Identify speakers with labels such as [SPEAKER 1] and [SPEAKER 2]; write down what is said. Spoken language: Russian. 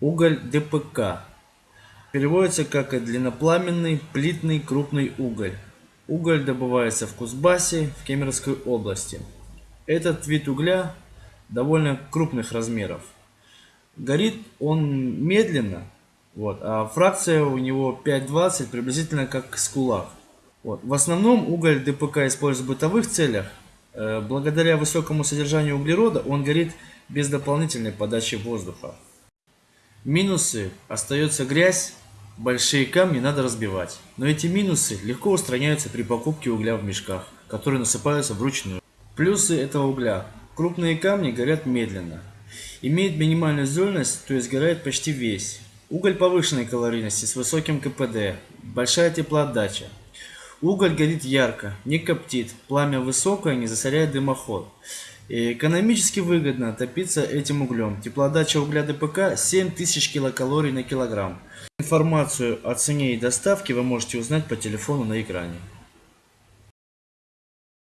[SPEAKER 1] Уголь ДПК. Переводится как длиннопламенный плитный крупный уголь. Уголь добывается в Кузбассе, в Кемеровской области. Этот вид угля довольно крупных размеров. Горит он медленно, вот, а фракция у него 5,20, приблизительно как с кулак. Вот. В основном уголь ДПК используется в бытовых целях. Э, благодаря высокому содержанию углерода он горит без дополнительной подачи воздуха. Минусы. Остается грязь, большие камни надо разбивать. Но эти минусы легко устраняются при покупке угля в мешках, которые насыпаются вручную. Плюсы этого угля. Крупные камни горят медленно. Имеет минимальную зольность, то есть горает почти весь. Уголь повышенной калорийности с высоким КПД. Большая теплоотдача. Уголь горит ярко, не коптит, пламя высокое, не засоряет дымоход. И экономически выгодно топиться этим углем. Теплоотдача угля ДПК 7000 килокалорий на килограмм. Информацию о цене и доставке вы можете узнать по телефону на экране.